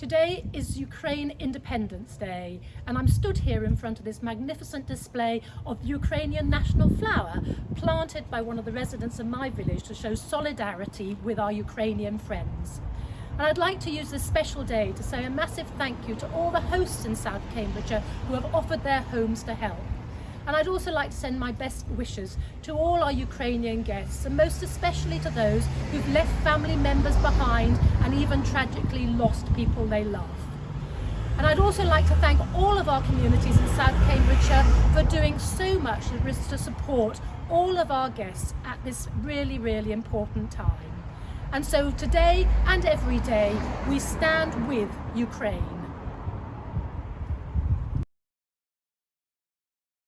Today is Ukraine Independence Day and I'm stood here in front of this magnificent display of the Ukrainian national flower planted by one of the residents of my village to show solidarity with our Ukrainian friends. And I'd like to use this special day to say a massive thank you to all the hosts in South Cambridgeshire who have offered their homes to help. And I'd also like to send my best wishes to all our Ukrainian guests and most especially to those who've left family members behind and even tragically lost people they love. And I'd also like to thank all of our communities in South Cambridgeshire for doing so much to support all of our guests at this really, really important time. And so today and every day, we stand with Ukraine.